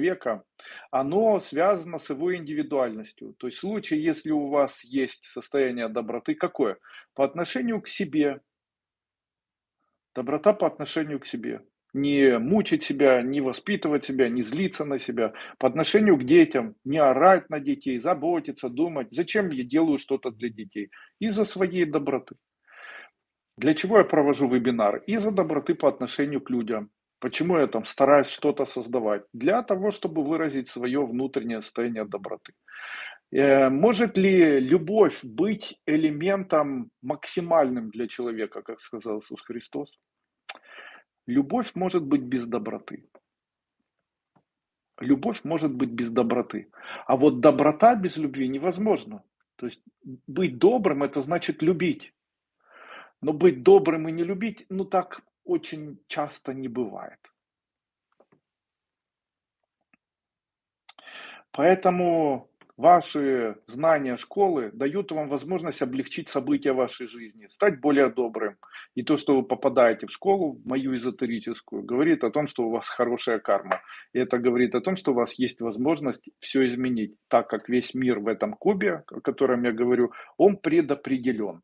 человека, оно связано с его индивидуальностью. То есть в случае, если у вас есть состояние доброты, какое? По отношению к себе. Доброта по отношению к себе. Не мучить себя, не воспитывать себя, не злиться на себя. По отношению к детям. Не орать на детей, заботиться, думать. Зачем я делаю что-то для детей? Из-за своей доброты. Для чего я провожу вебинар? Из-за доброты по отношению к людям. Почему я там стараюсь что-то создавать? Для того, чтобы выразить свое внутреннее состояние доброты. Э, может ли любовь быть элементом максимальным для человека, как сказал Иисус Христос? Любовь может быть без доброты. Любовь может быть без доброты. А вот доброта без любви невозможна. То есть быть добрым – это значит любить. Но быть добрым и не любить, ну так очень часто не бывает. Поэтому ваши знания школы дают вам возможность облегчить события вашей жизни, стать более добрым. И то, что вы попадаете в школу, мою эзотерическую, говорит о том, что у вас хорошая карма. И это говорит о том, что у вас есть возможность все изменить, так как весь мир в этом кубе, о котором я говорю, он предопределен.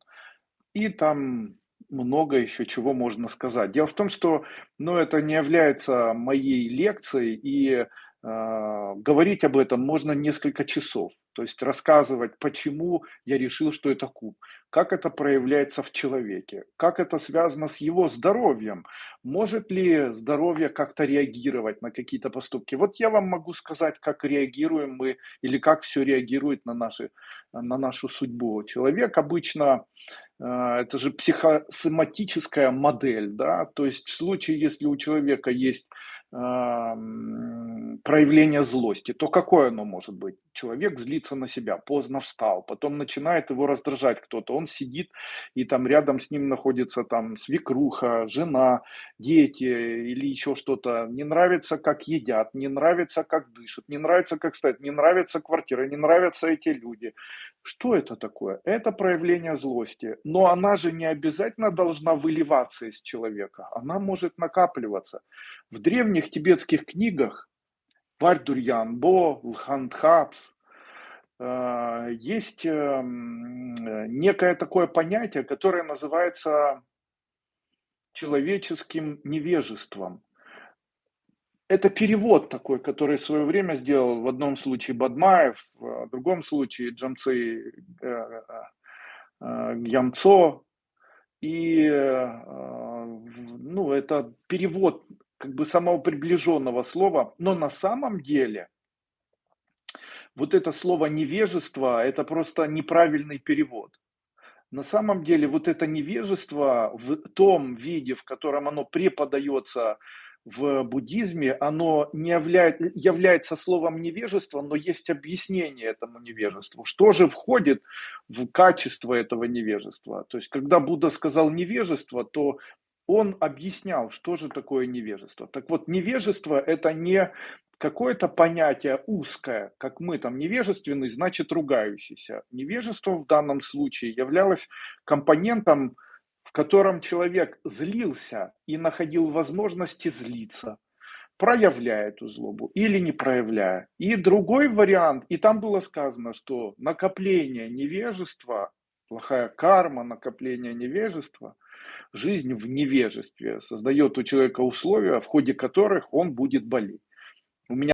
И там много еще чего можно сказать. Дело в том, что ну, это не является моей лекцией, и говорить об этом можно несколько часов. То есть рассказывать, почему я решил, что это куб, как это проявляется в человеке, как это связано с его здоровьем, может ли здоровье как-то реагировать на какие-то поступки. Вот я вам могу сказать, как реагируем мы или как все реагирует на, наши, на нашу судьбу. Человек обычно а, это же психосоматическая модель, да, то есть в случае, если у человека есть проявление злости, то какое оно может быть? Человек злится на себя, поздно встал, потом начинает его раздражать кто-то, он сидит и там рядом с ним находится там свекруха, жена, дети или еще что-то, не нравится, как едят, не нравится, как дышат, не нравится, как стоят, не нравится квартира, не нравятся эти люди. Что это такое? Это проявление злости, но она же не обязательно должна выливаться из человека, она может накапливаться. В древних тибетских книгах Вардурьян, Бо, Лхандхапс, э, есть э, некое такое понятие, которое называется человеческим невежеством. Это перевод такой, который в свое время сделал в одном случае Бадмаев, в другом случае Джамцы э, Ямцо. И ну, это перевод как бы самого приближенного слова, но на самом деле вот это слово невежество – это просто неправильный перевод. На самом деле вот это невежество в том виде, в котором оно преподается в буддизме, оно не являет, является словом невежество, но есть объяснение этому невежеству. Что же входит в качество этого невежества? То есть, когда Будда сказал невежество, то он объяснял, что же такое невежество. Так вот, невежество – это не какое-то понятие узкое, как мы там невежественный, значит ругающийся. Невежество в данном случае являлось компонентом, в котором человек злился и находил возможности злиться, проявляя эту злобу или не проявляя. И другой вариант, и там было сказано, что накопление невежества, плохая карма, накопление невежества – жизнь в невежестве, создает у человека условия, в ходе которых он будет болеть.